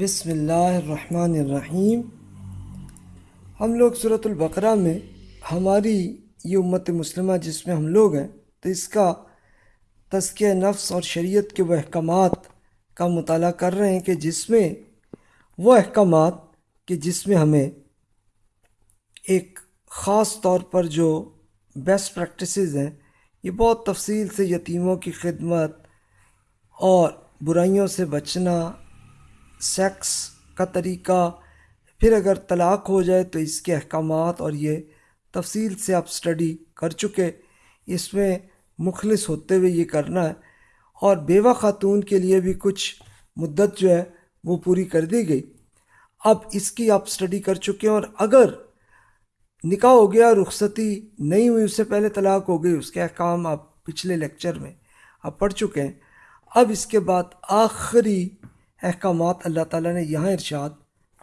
بسم اللہ الرحمن الرحیم۔ ہم لوگ صورت البقرہ میں ہماری یہ امت مسلمہ جس میں ہم لوگ ہیں، تو اس کا تزکیہ نفس اور شریعت کے وہ احکامات کا مطالعہ کر رہے ہیں کہ جس میں وہ احکامات کہ جس میں ہمیں ایک خاص طور پر جو بیسٹ پریکٹسز ہیں، یہ بہت تفصیل سے یتیموں کی خدمت اور برائیوں سے بچنا سیکس کا طریقہ، پھر اگر طلاق ہو جائے تو اس کے احکامات اور یہ تفصیل سے آپ سٹڈی کر چکے۔ اس میں مخلص ہوتے ہوئے یہ کرنا ہے۔ اور بیوہ خاتون کے لیے بھی کچھ مدت جو ہے وہ پوری کر دی گئی۔ اب اس کی آپ سٹڈی کر چکے ہیں اور اگر نکاح ہو گیا، رخصتی نہیں ہوئی، اس سے پہلے طلاق ہو گئی، اس کے احکام آپ پچھلے لیکچر میں آپ پڑھ چکے ہیں۔ اب اس کے بعد آخری احکامات اللہ تعالیٰ نے یہاں ارشاد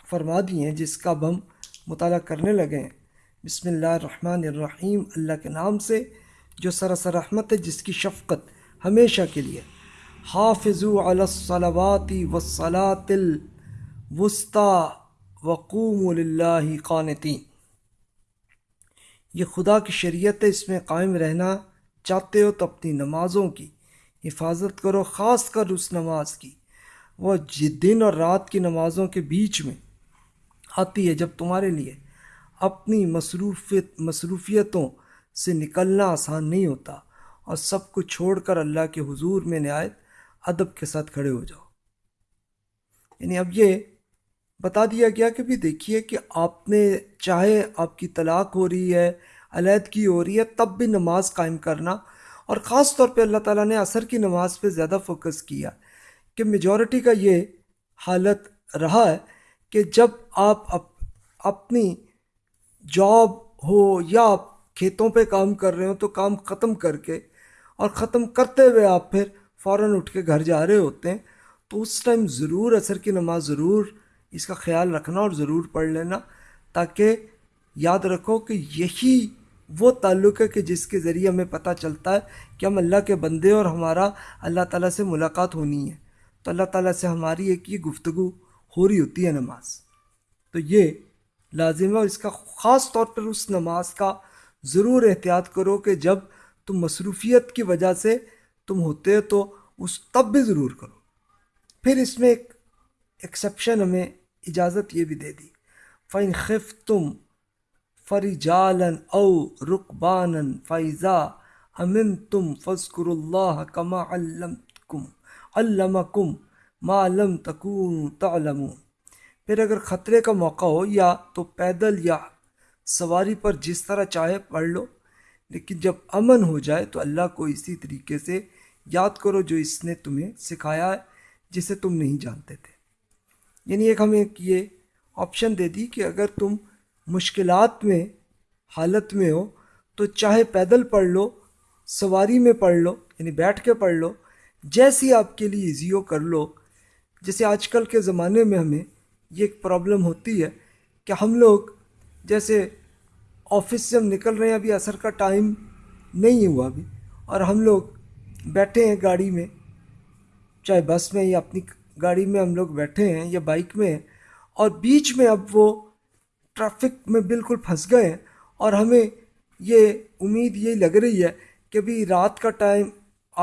فرما دیے ہیں، جس کا اب ہم مطالعہ کرنے لگے ہیں۔ بسم اللہ الرحمن الرحیم۔ اللہ کے نام سے جو سراسر رحمت ہے، جس کی شفقت ہمیشہ کے لیے۔ حافظ علی الصلوات والصلاة الوسطى وقوم للہ قانتین۔ یہ خدا کی شریعت ہے، اس میں قائم رہنا چاہتے ہو تو اپنی نمازوں کی حفاظت کرو، خاص کر اس نماز کی۔ وہ دن اور رات کی نمازوں کے بیچ میں آتی ہے، جب تمہارے لیے اپنی مصروفیت، مصروفیتوں سے نکلنا آسان نہیں ہوتا اور سب کو چھوڑ کر اللہ کے حضور میں نہایت ادب کے ساتھ کھڑے ہو جاؤ۔ یعنی اب یہ بتا دیا گیا کہ بھی دیکھیے کہ آپ نے چاہے آپ کی طلاق ہو رہی ہے، علیحدگی ہو رہی ہے، تب بھی نماز قائم کرنا اور خاص طور پہ اللہ تعالیٰ نے عصر کی نماز پہ زیادہ فوکس کیا۔ کہ میجورٹی کا یہ حالت رہا ہے کہ جب آپ اپنی جاب ہو یا آپ کھیتوں پہ کام کر رہے ہو تو کام ختم کر کے اور ختم کرتے ہوئے آپ پھر فوراً اٹھ کے گھر جا رہے ہوتے ہیں، تو اس ٹائم ضرور عصر کی نماز ضرور اس کا خیال رکھنا اور ضرور پڑھ لینا تاکہ یاد رکھو کہ یہی وہ تعلق ہے کہ جس کے ذریعے ہمیں پتہ چلتا ہے کہ ہم اللہ کے بندے اور ہمارا اللہ تعالیٰ سے ملاقات ہونی ہے۔ تو اللہ تعالیٰ سے ہماری ایک یہ گفتگو ہو رہی ہوتی ہے نماز۔ تو یہ لازم ہے اور اس کا خاص طور پر اس نماز کا ضرور احتیاط کرو کہ جب تم مصروفیت کی وجہ سے تم ہوتے تو اس تب بھی ضرور کرو۔ پھر اس میں ایک ایکسیپشن ہمیں اجازت یہ بھی دے دی۔ فَإِنْ خِفْتُمْ فَرِجَالًا او رقبان رُقْبَانًا فَإِذَا أَمِنْتُمْ فَاذْكُرُوا اللَّهَ كَمَا عَلَّمْتُكُمْ علمکم ما لم تکون تعلمون۔ پھر اگر خطرے کا موقع ہو یا تو پیدل یا سواری پر جس طرح چاہے پڑھ لو، لیکن جب امن ہو جائے تو اللہ کو اسی طریقے سے یاد کرو جو اس نے تمہیں سکھایا ہے، جسے تم نہیں جانتے تھے۔ یعنی ایک ہمیں یہ آپشن دے دی کہ اگر تم مشکلات میں، حالت میں ہو تو چاہے پیدل پڑھ لو، سواری میں پڑھ لو یعنی بیٹھ کے پڑھ لو جیسی آپ کے لیے ایزی ہو کر لو، جیسے آج کل کے زمانے میں ہمیں یہ ایک پرابلم ہوتی ہے کہ ہم لوگ جیسے آفس سے ہم نکل رہے ہیں، ابھی اثر کا ٹائم نہیں ہوا ابھی۔ اور ہم لوگ بیٹھے ہیں گاڑی میں، چاہے بس میں یا اپنی گاڑی میں ہم لوگ بیٹھے ہیں یا بائک میں ہیں، اور بیچ میں اب وہ ٹریفک میں بالکل پھنس گئے ہیں۔ اور ہمیں یہ امید یہی لگ رہی ہے کہ ابھی رات کا ٹائم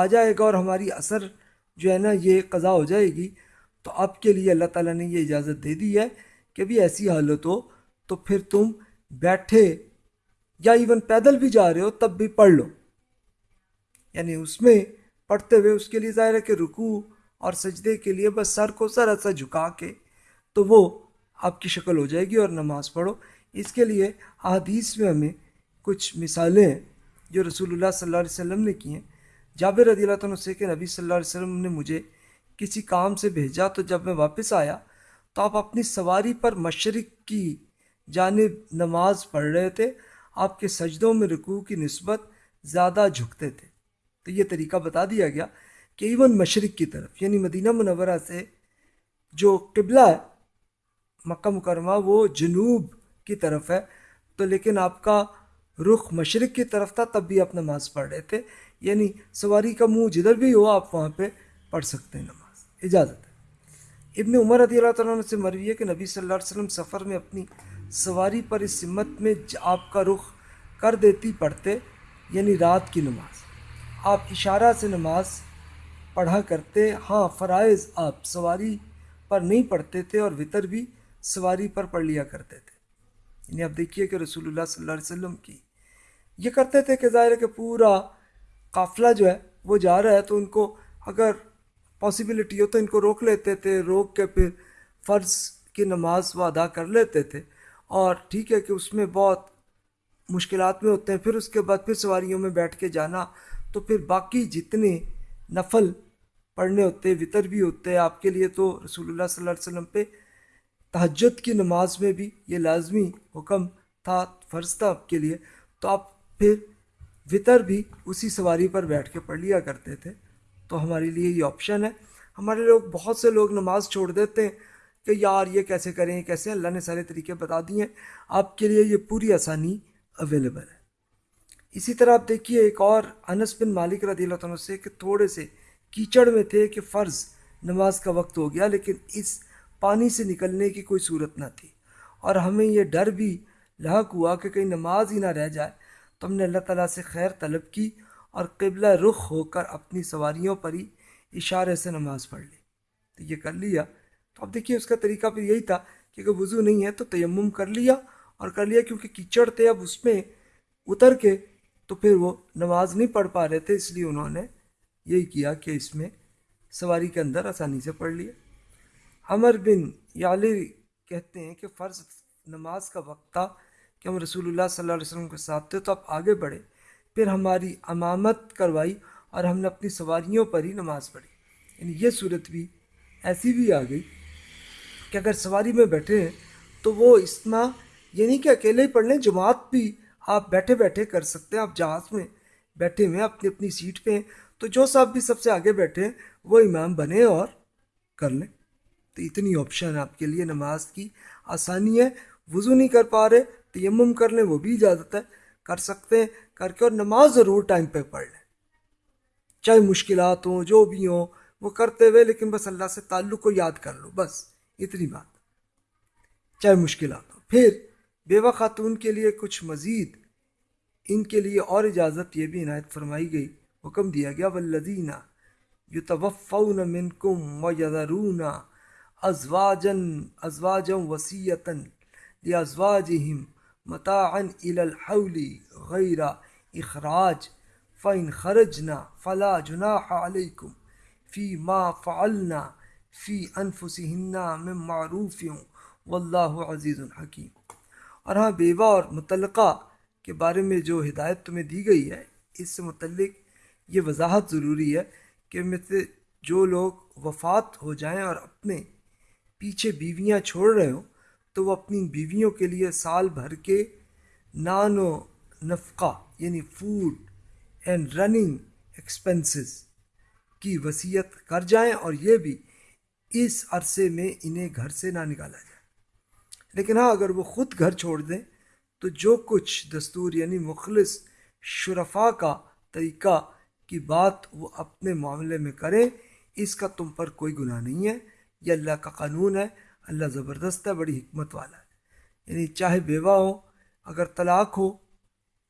آ جائے گا اور ہماری اثر جو ہے نا یہ قضا ہو جائے گی۔ تو آپ کے لیے اللہ تعالیٰ نے یہ اجازت دے دی ہے کہ بھی ایسی حالت ہو تو پھر تم بیٹھے یا ایون پیدل بھی جا رہے ہو تب بھی پڑھ لو۔ یعنی اس میں پڑھتے ہوئے اس کے لیے ظاہر ہے کہ رکوع اور سجدے کے لیے بس سر کو سر ایسا جھکا کے تو وہ آپ کی شکل ہو جائے گی اور نماز پڑھو۔ اس کے لیے احادیث میں ہمیں کچھ مثالیں ہیں جو رسول اللہ صلی اللہ علیہ وسلم نے کی ہیں۔ جابر رضی اللہ عنہ سے کہ نبی صلی اللہ علیہ وسلم نے مجھے کسی کام سے بھیجا تو جب میں واپس آیا تو آپ اپنی سواری پر مشرق کی جانب نماز پڑھ رہے تھے، آپ کے سجدوں میں رکوع کی نسبت زیادہ جھکتے تھے۔ تو یہ طریقہ بتا دیا گیا کہ ایون مشرق کی طرف یعنی مدینہ منورہ سے جو قبلہ ہے، مکہ مکرمہ، وہ جنوب کی طرف ہے۔ تو لیکن آپ کا رخ مشرق کی طرف تھا، تب بھی آپ نماز پڑھ رہے تھے۔ یعنی سواری کا منہ جدھر بھی ہو آپ وہاں پہ پڑھ سکتے ہیں نماز، اجازت ہے۔ ابن عمر رضی اللہ تعالیٰ عنہ سے مروی ہے کہ نبی صلی اللہ علیہ وسلم سفر میں اپنی سواری پر اس سمت میں آپ کا رخ کر دیتی پڑھتے یعنی رات کی نماز۔ آپ اشارہ سے نماز پڑھا کرتے ہاں فرائض آپ سواری پر نہیں پڑھتے تھے اور وطر بھی سواری پر پڑھ لیا کرتے تھے۔ یعنی آپ دیکھیے کہ رسول اللہ صلی اللہ علیہ وسلم کی یہ کرتے تھے کہ ظاہر ہے کہ پورا قافلہ جو ہے، وہ جا رہا ہے تو ان کو اگر پاسبلٹی ہو تو ان کو روک لیتے تھے، روک کے پھر فرض کی نماز وہ ادا کر لیتے تھے۔ اور ٹھیک ہے کہ اس میں بہت مشکلات میں ہوتے ہیں، پھر اس کے بعد پھر سواریوں میں بیٹھ کے جانا۔ تو پھر باقی جتنے نفل پڑھنے ہوتے، وطر بھی ہوتے، آپ کے لیے تو رسول اللہ صلی اللہ علیہ وسلم پہ تہجد کی نماز میں بھی یہ لازمی حکم تھا، فرض تھا آپ کے لیے۔ تو آپ پھر وطر بھی اسی سواری پر بیٹھ کے پڑھ لیا کرتے تھے۔ تو ہمارے لیے یہ آپشن ہے۔ ہمارے لوگ بہت سے لوگ نماز چھوڑ دیتے ہیں کہ یار یہ کیسے کریں، کیسے؟ اللہ نے سارے طریقے بتا دیے ہیں۔ آپ کے لیے یہ پوری آسانی اویلیبل ہے۔ اسی طرح آپ دیکھیے ایک اور، انس بن مالک رضی اللہ عنہ سے کہ تھوڑے سے کیچڑ میں تھے کہ فرض نماز کا وقت ہو گیا، لیکن اس پانی سے نکلنے کی کوئی صورت نہ تھی۔ اور ہمیں یہ ڈر بھی لاحق ہوا کہ کہیں نماز ہی نہ رہ جائے۔ تو ہم نے اللہ تعالیٰ سے خیر طلب کی اور قبلہ رخ ہو کر اپنی سواریوں پر ہی اشارے سے نماز پڑھ لی۔ تو یہ کر لیا۔ تو اب دیکھیے اس کا طریقہ پھر یہی تھا کہ اگر وضو نہیں ہے تو تیمم کر لیا اور کر لیا کیونکہ کیچڑ تھے اب اس میں اتر کے تو پھر وہ نماز نہیں پڑھ پا رہے تھے۔ اس لیے انہوں نے یہی کیا کہ اس میں سواری کے اندر آسانی سے پڑھ لیا۔ عمر بن یالی کہتے ہیں کہ فرض نماز کا وقت تھا کہ ہم رسول اللہ صلی اللہ علیہ وسلم کے ساتھ تھے تو آپ آگے بڑھے، پھر ہماری امامت کروائی اور ہم نے اپنی سواریوں پر ہی نماز پڑھی۔ یعنی یہ صورت بھی ایسی بھی آ گئی کہ اگر سواری میں بیٹھے ہیں تو وہ اسما یعنی کہ اکیلے ہی پڑھ لیں، جماعت بھی آپ بیٹھے بیٹھے کر سکتے ہیں۔ آپ جہاز میں بیٹھے ہوئے اپنی اپنی سیٹ پہ ہیں۔ تو جو صاحب بھی سب سے آگے بیٹھے ہیں، وہ امام بنے اور کر لیں۔ تو اتنی آپشن آپ کے لیے، نماز کی آسانی ہے، وضو نہیں کر پا رہے تیمم کر لیں وہ بھی اجازت ہے، کر سکتے ہیں، کر کے اور نماز ضرور ٹائم پہ پڑھ لیں۔ چاہے مشکلات ہوں، جو بھی ہوں، وہ کرتے ہوئے، لیکن بس اللہ سے تعلق کو یاد کر لو، بس اتنی بات۔ چاہے مشکلات ہوں، پھر بیوہ خاتون کے لیے کچھ مزید، ان کے لیے اور اجازت یہ بھی عنایت فرمائی گئی۔ حکم دیا گیا ولدینہ یو توفون منکم و یذرون ازواجن ازواجم وسیعتاً یا ازواجہم متاعا الى الحول غیر اخراج، فَإِنْ خَرَجْنَا فَلَا جُنَاحَ عَلَيْكُمْ فِي مَا فَعَلْنَا فِي أَنفُسِهِنَّ مِن مَعْرُوفٍ وَاللَّهُ عَزِيزٌ حَكِيمٌ۔ اور ہاں بیوہ اور متعلقہ کے بارے میں جو ہدایت تمہیں دی گئی ہے، اس سے متعلق یہ وضاحت ضروری ہے کہ میں سے جو لوگ وفات ہو جائیں اور اپنے پیچھے بیویاں چھوڑ رہے ہوں تو وہ اپنی بیویوں کے لیے سال بھر کے نان و نفقہ یعنی فوڈ اینڈ رننگ ایکسپنسز کی وصیت کر جائیں اور یہ بھی اس عرصے میں انہیں گھر سے نہ نکالا جائے۔ لیکن ہاں اگر وہ خود گھر چھوڑ دیں تو جو کچھ دستور یعنی مخلص شرفا کا طریقہ کی بات وہ اپنے معاملے میں کریں، اس کا تم پر کوئی گناہ نہیں ہے، یہ اللہ کا قانون ہے۔ اللہ زبردست ہے، بڑی حکمت والا ہے۔ یعنی چاہے بیوہ ہو، اگر طلاق ہو،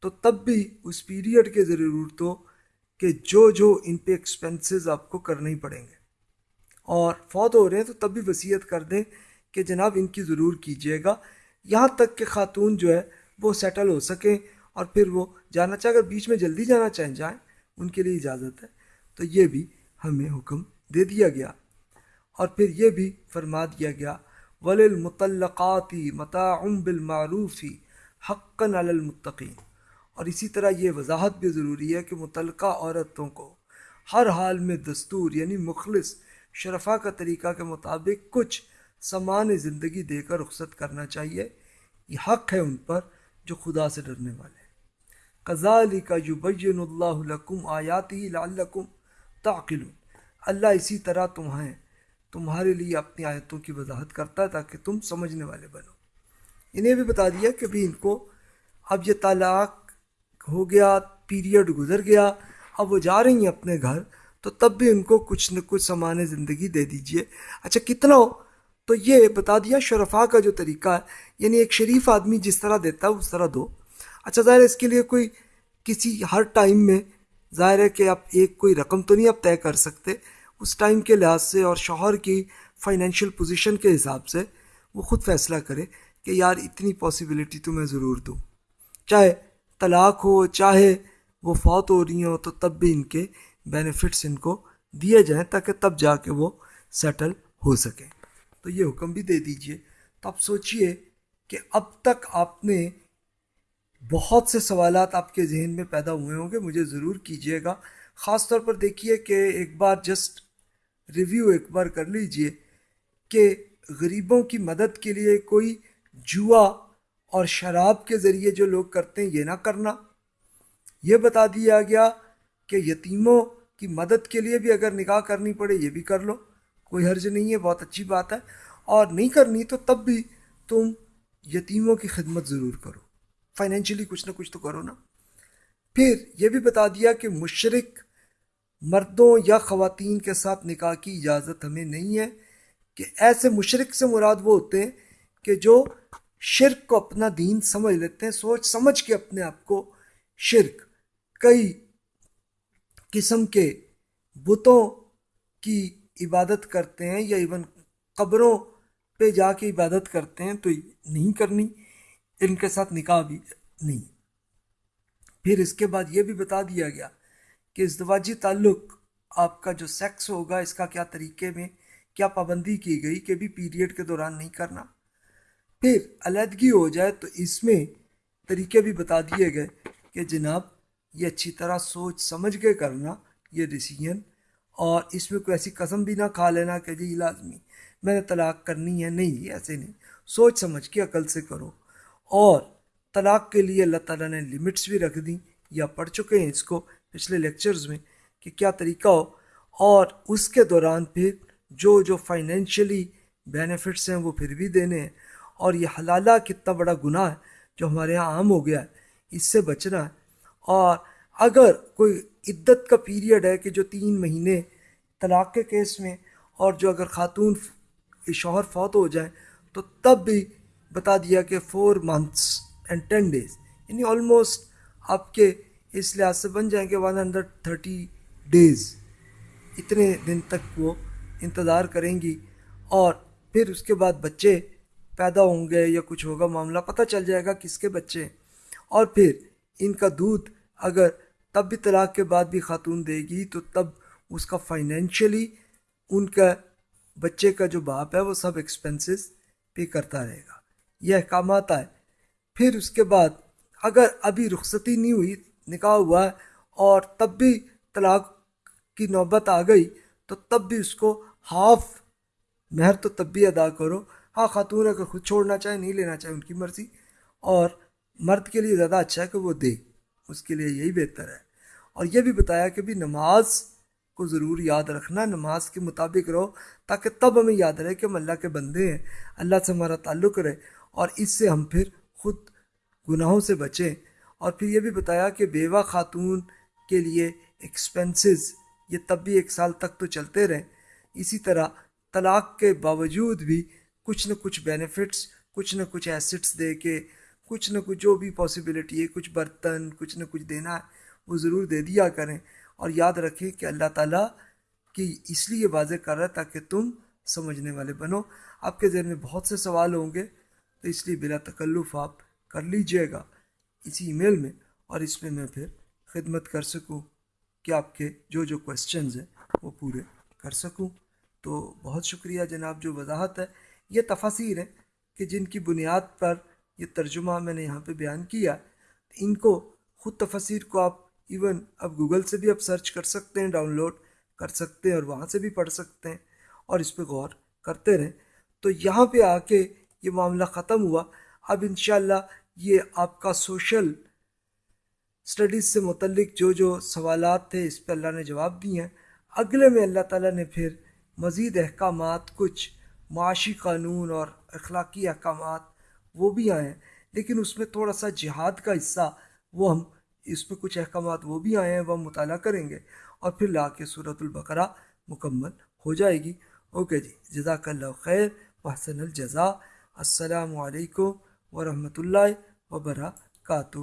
تو تب بھی اس پیریڈ کے ضرورت ہو کہ جو جو ان پہ ایکسپنسز آپ کو کرنے ہی پڑیں گے۔ اور فوت ہو رہے ہیں تو تب بھی وصیت کر دیں کہ جناب ان کی ضرور کیجیے گا۔ یہاں تک کہ خاتون جو ہے، وہ سیٹل ہو سکیں اور پھر وہ جانا چاہے، اگر بیچ میں جلدی جانا چاہیں، جائیں، ان کے لیے اجازت ہے۔ تو یہ بھی ہمیں حکم دے دیا گیا۔ اور پھر یہ بھی فرما دیا گیا ولی المطلقاتی متعم بالمعروفی حقاً المطقین اور اسی طرح یہ وضاحت بھی ضروری ہے کہ متعلقہ عورتوں کو ہر حال میں دستور یعنی مخلص شرفا کا طریقہ کے مطابق کچھ سامان زندگی دے کر رخصت کرنا چاہیے۔ یہ حق ہے ان پر جو خدا سے ڈرنے والے کزالی کا یبین اللہ لکم آیاتی لعلکم تعقل اللہ اسی طرح تمہیں تمہارے لیے اپنی آیتوں کی وضاحت کرتا ہے تاکہ تم سمجھنے والے بنو۔ انہیں بھی بتا دیا کہ بھی ان کو اب یہ طلاق ہو گیا پیریڈ گزر گیا، اب وہ جا رہی ہیں اپنے گھر، تو تب بھی ان کو کچھ نہ کچھ سامان زندگی دے دیجیے۔ اچھا کتنا ہو؟ تو یہ بتا دیا شرفا کا جو طریقہ ہے یعنی ایک شریف آدمی جس طرح دیتا ہے، اس طرح دو۔ اچھا ظاہر ہے اس کے لیے کوئی کسی ہر ٹائم میں ظاہر ہے کہ آپ ایک کوئی رقم تو نہیں آپ طے کر سکتے۔ اس ٹائم کے لحاظ سے اور شوہر کی فائنینشیل پوزیشن کے حساب سے وہ خود فیصلہ کرے کہ یار اتنی پاسبلٹی تو میں ضرور دوں۔ چاہے طلاق ہو، چاہے وہ فوت ہو رہی ہوں، تو تب بھی ان کے بینیفٹس ان کو دیے جائیں تاکہ تب جا کے وہ سیٹل ہو سکیں تو یہ حکم بھی دے دیجیے۔ تو آپ سوچئے کہ اب تک آپ نے بہت سے سوالات آپ کے ذہن میں پیدا ہوئے ہوں گے، مجھے ضرور کیجیے گا۔ خاص طور پر دیکھیے کہ ایک بار جسٹ ریویو ایک بار کر لیجیے کہ غریبوں کی مدد کے لیے کوئی جوا اور شراب کے ذریعے جو لوگ کرتے ہیں یہ نہ کرنا۔ یہ بتا دیا گیا کہ یتیموں کی مدد کے لیے بھی اگر نکاح کرنی پڑے یہ بھی کر لو، کوئی حرج نہیں ہے، بہت اچھی بات ہے۔ اور نہیں کرنی تو تب بھی تم یتیموں کی خدمت ضرور کرو۔ فائنینشلی کچھ نہ کچھ تو کرو نا۔ پھر یہ بھی بتا دیا کہ مشرق مردوں یا خواتین کے ساتھ نکاح کی اجازت ہمیں نہیں ہے کہ ایسے مشرق سے مراد وہ ہوتے ہیں کہ جو شرک کو اپنا دین سمجھ لیتے ہیں، سوچ سمجھ کے اپنے آپ کو شرک، کئی قسم کے بتوں کی عبادت کرتے ہیں یا ایون قبروں پہ جا کے عبادت کرتے ہیں تو نہیں کرنی، ان کے ساتھ نکاح بھی نہیں۔ پھر اس کے بعد یہ بھی بتا دیا گیا کہ ازدواجی تعلق آپ کا جو سیکس ہوگا، اس کا کیا طریقے میں کیا پابندی کی گئی کہ بھی پیریڈ کے دوران نہیں کرنا؟ پھر علیحدگی ہو جائے تو اس میں طریقے بھی بتا دیے گئے کہ جناب، یہ اچھی طرح سوچ سمجھ کے کرنا یہ ڈیسیجن اور اس میں کوئی ایسی قسم بھی نہ کھا لینا کہ جی لازمی، میں نے طلاق کرنی ہے، نہیں، ایسے نہیں۔ سوچ سمجھ کے عقل سے کرو۔ اور طلاق کے لیے اللہ تعالیٰ نے لمٹس بھی رکھ دیں، یا پڑھ چکے ہیں اس کو۔ پچھلے لیکچرز میں کہ کیا طریقہ ہو، اور اس کے دوران پھر جو جو فائنینشلی بینیفٹس ہیں وہ پھر بھی دینے ہیں۔ اور یہ حلالہ کتنا بڑا گناہ ہے جو ہمارے یہاں عام ہو گیا ہے، اس سے بچنا ہے۔ اور اگر کوئی عدت کا پیریڈ ہے کہ جو تین مہینے طلاق کے کیس میں، اور جو اگر خاتون شوہر فوت ہو جائیں تو تب بھی بتا دیا کہ four months and ten days یعنی آلموسٹ آپ کے اس لحاظ سے بن جائیں گے ون ہنڈریڈ تھرٹی ڈیز اتنے دن تک وہ انتظار کریں گی اور پھر اس کے بعد بچے پیدا ہوں گے یا کچھ ہوگا، معاملہ پتہ چل جائے گا کس کے بچے۔ اور پھر ان کا دودھ اگر تب بھی طلاق کے بعد بھی خاتون دے گی تو تب اس کا فائنینشلی ان کا بچے کا جو باپ ہے وہ سب ایکسپنسز پے کرتا رہے گا۔ یہ احکامات آئے۔ پھر اس کے بعد اگر ابھی رخصتی نہیں ہوئی نکاح ہوا ہے اور تب بھی طلاق کی نوبت آ گئی، تو تب بھی اس کو ہاف مہر تو تب بھی ادا کرو۔ ہاں خاتون اگر خود چھوڑنا چاہے، نہیں لینا چاہے، ان کی مرضی۔ اور مرد کے لیے زیادہ اچھا ہے کہ وہ دے، اس کے لیے یہی بہتر ہے۔ اور یہ بھی بتایا کہ بھی نماز کو ضرور یاد رکھنا، نماز کے مطابق رہو، تاکہ تب ہمیں یاد رہے کہ ہم اللہ کے بندے ہیں، اللہ سے ہمارا تعلق رہے۔ اور اس سے ہم پھر خود گناہوں سے بچیں۔ اور پھر یہ بھی بتایا کہ بیوہ خاتون کے لیے ایکسپنسز یہ تب بھی ایک سال تک تو چلتے رہیں اسی طرح طلاق کے باوجود بھی کچھ نہ کچھ بینیفٹس کچھ نہ کچھ ایسٹس دے کے، کچھ نہ کچھ جو بھی پاسبلٹی ہے، کچھ برتن، کچھ نہ کچھ دینا ہے، وہ ضرور دے دیا کریں۔ اور یاد رکھیں کہ اللہ تعالیٰ کی اس لیے واضح کر رہا ہے تاکہ تم سمجھنے والے بنو۔ آپ کے ذہن میں بہت سے سوال ہوں گے، تو اس لیے بلا تکلف آپ کر لیجیے گا۔ اسی ای میل میں اور اس میں میں پھر خدمت کر سکوں کہ آپ کے جو جو کوشچنز ہیں وہ پورے کر سکوں۔ تو بہت شکریہ جناب، جو وضاحت ہے، یہ تفاصیر ہیں کہ جن کی بنیاد پر یہ ترجمہ میں نے یہاں پہ بیان کیا۔ ان کو خود تفاصیر کو آپ ایون اب گوگل سے بھی آپ سرچ کر سکتے ہیں ڈاؤن لوڈ کر سکتے ہیں اور وہاں سے بھی پڑھ سکتے ہیں اور اس پہ غور کرتے رہیں۔ تو یہاں پہ آ کے یہ معاملہ ختم ہوا۔ اب انشاءاللہ یہ آپ کا سوشل اسٹڈیز سے متعلق جو جو سوالات تھے، اس پہ اللہ نے جواب دیے ہیں۔ اگلے میں اللہ تعالیٰ نے پھر مزید احکامات، کچھ معاشی قانون اور اخلاقی احکامات وہ بھی آئے ہیں۔ لیکن اس میں تھوڑا سا جہاد کا حصہ، وہ ہم اس میں کچھ احکامات وہ بھی آئے ہیں، وہ مطالعہ کریں گے اور پھر لا کے صورت البقرہ مکمل ہو جائے گی۔ اوکے جی جزاک اللہ خیر، وحسن الجزا السلام علیکم ورحمۃ اللہ وبرکاتہ۔